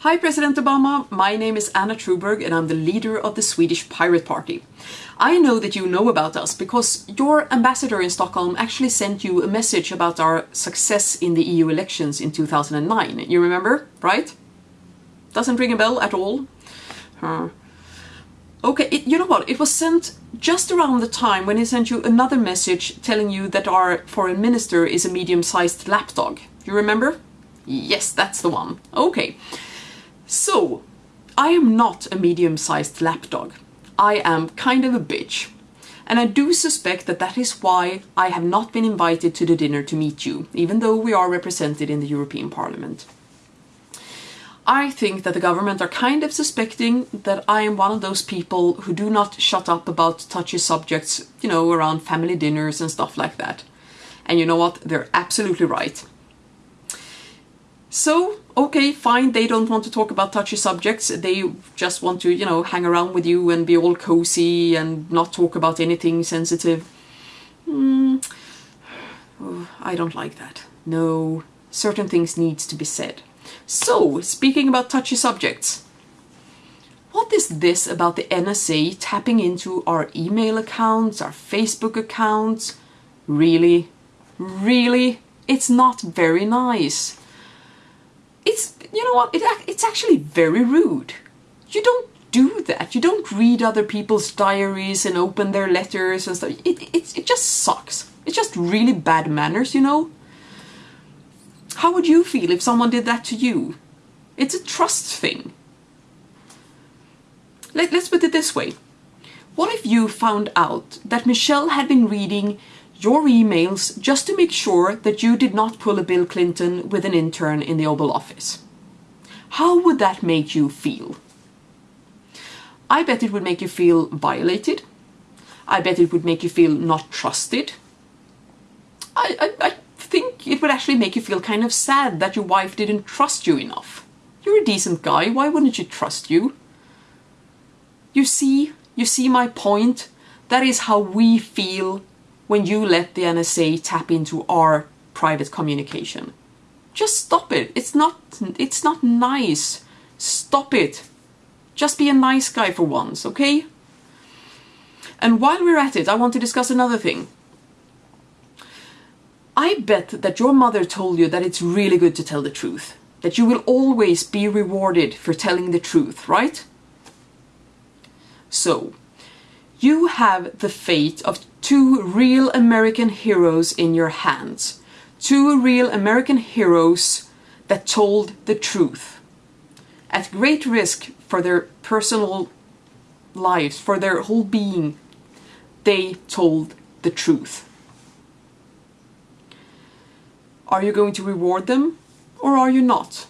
Hi President Obama, my name is Anna Troberg and I'm the leader of the Swedish Pirate Party. I know that you know about us because your ambassador in Stockholm actually sent you a message about our success in the EU elections in 2009. You remember, right? Doesn't ring a bell at all? Huh. Okay, it, you know what? It was sent just around the time when he sent you another message telling you that our foreign minister is a medium-sized lapdog. You remember? Yes, that's the one. Okay. So, I am not a medium-sized lapdog. I am kind of a bitch. And I do suspect that that is why I have not been invited to the dinner to meet you, even though we are represented in the European Parliament. I think that the government are kind of suspecting that I am one of those people who do not shut up about touchy subjects, you know, around family dinners and stuff like that. And you know what? They're absolutely right. So, okay, fine, they don't want to talk about touchy subjects, they just want to, you know, hang around with you and be all cozy and not talk about anything sensitive. Mm. Oh, I don't like that. No, certain things needs to be said. So, speaking about touchy subjects, what is this about the NSA tapping into our email accounts, our Facebook accounts? Really? Really? It's not very nice. It's, you know what, it, it's actually very rude. You don't do that. You don't read other people's diaries and open their letters and stuff. It, it, it just sucks. It's just really bad manners, you know? How would you feel if someone did that to you? It's a trust thing. Let, let's put it this way. What if you found out that Michelle had been reading your emails just to make sure that you did not pull a Bill Clinton with an intern in the Oval Office? How would that make you feel? I bet it would make you feel violated. I bet it would make you feel not trusted. I, I, I think it would actually make you feel kind of sad that your wife didn't trust you enough. You're a decent guy, why wouldn't she trust you? You see, you see my point? That is how we feel when you let the NSA tap into our private communication. Just stop it. It's not it's not nice. Stop it. Just be a nice guy for once, okay? And while we're at it, I want to discuss another thing. I bet that your mother told you that it's really good to tell the truth. That you will always be rewarded for telling the truth, right? So, you have the fate of two real American heroes in your hands. Two real American heroes that told the truth. At great risk for their personal lives, for their whole being, they told the truth. Are you going to reward them or are you not?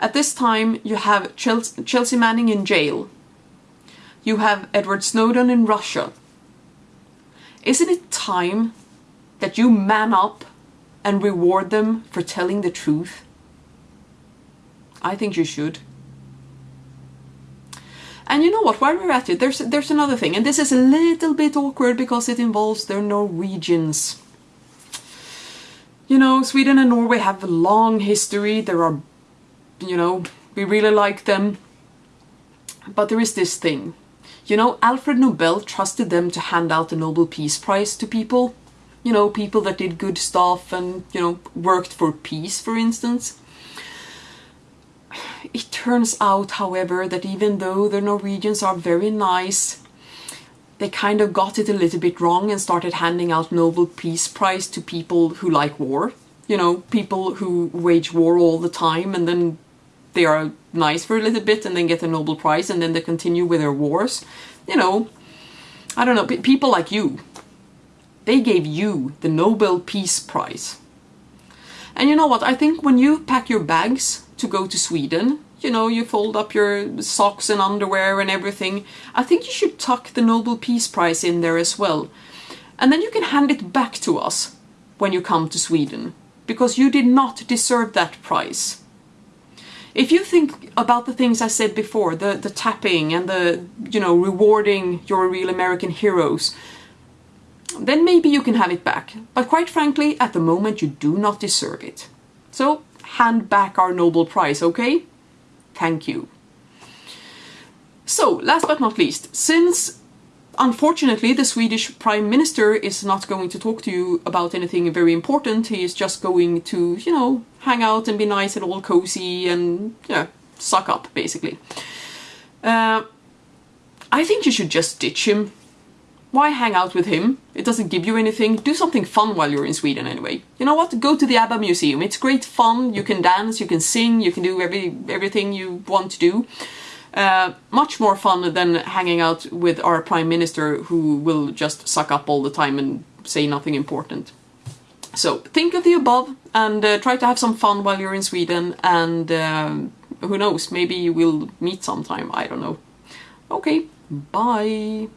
At this time you have Chelsea Manning in jail. You have Edward Snowden in Russia. Isn't it time that you man up and reward them for telling the truth? I think you should. And you know what, while we're at it, there's, there's another thing, and this is a little bit awkward because it involves their Norwegians. You know, Sweden and Norway have a long history. There are, you know, we really like them. But there is this thing. You know, Alfred Nobel trusted them to hand out the Nobel Peace Prize to people. You know, people that did good stuff and, you know, worked for peace, for instance. It turns out, however, that even though the Norwegians are very nice, they kind of got it a little bit wrong and started handing out Nobel Peace Prize to people who like war. You know, people who wage war all the time and then they are nice for a little bit and then get a Nobel Prize and then they continue with their wars. You know, I don't know, people like you. They gave you the Nobel Peace Prize. And you know what, I think when you pack your bags to go to Sweden, you know, you fold up your socks and underwear and everything. I think you should tuck the Nobel Peace Prize in there as well. And then you can hand it back to us when you come to Sweden, because you did not deserve that prize. If you think about the things I said before, the, the tapping and the, you know, rewarding your real American heroes, then maybe you can have it back. But quite frankly, at the moment you do not deserve it. So hand back our Nobel Prize, okay? Thank you. So, last but not least, since unfortunately the Swedish Prime Minister is not going to talk to you about anything very important, he is just going to, you know, hang out and be nice and all cozy and, yeah, suck up, basically. Uh, I think you should just ditch him. Why hang out with him? It doesn't give you anything. Do something fun while you're in Sweden anyway. You know what? Go to the ABBA Museum. It's great fun. You can dance, you can sing, you can do every everything you want to do. Uh, much more fun than hanging out with our prime minister who will just suck up all the time and say nothing important. So think of the above and uh, try to have some fun while you're in Sweden and uh, who knows, maybe will meet sometime, I don't know. Okay, bye!